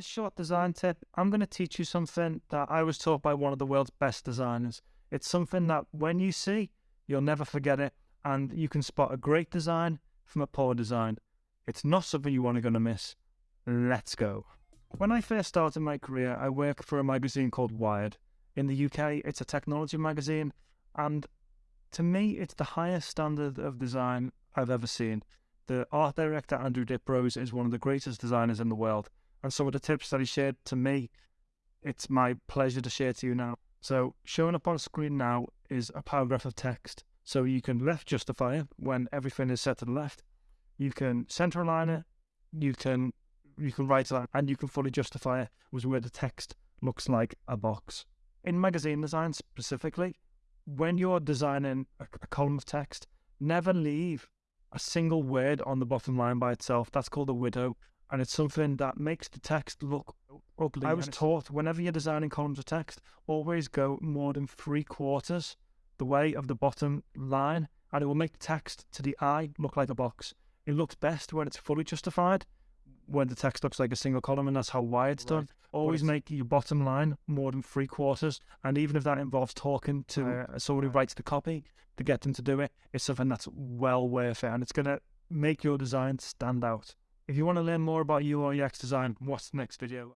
this short design tip, I'm going to teach you something that I was taught by one of the world's best designers. It's something that when you see, you'll never forget it, and you can spot a great design from a poor design. It's not something you want to going to miss. Let's go. When I first started my career, I worked for a magazine called Wired. In the UK, it's a technology magazine, and to me, it's the highest standard of design I've ever seen. The art director, Andrew Diprose, is one of the greatest designers in the world. And some of the tips that he shared to me, it's my pleasure to share to you now. So, showing up on screen now is a paragraph of text. So, you can left justify it when everything is set to the left. You can center align it. You can you can write it and you can fully justify it was where the text looks like a box. In magazine design specifically, when you're designing a, a column of text, never leave a single word on the bottom line by itself. That's called a widow, and it's something that makes the text look ugly. I was taught whenever you're designing columns of text, always go more than three quarters the way of the bottom line, and it will make the text to the eye look like a box. It looks best when it's fully justified, when the text looks like a single column, and that's how Wired's right. done. Always make your bottom line more than three quarters, and even if that involves talking to uh, someone who writes the copy to get them to do it, it's something that's well worth it, and it's gonna make your design stand out. If you want to learn more about UI UX design, watch the next video.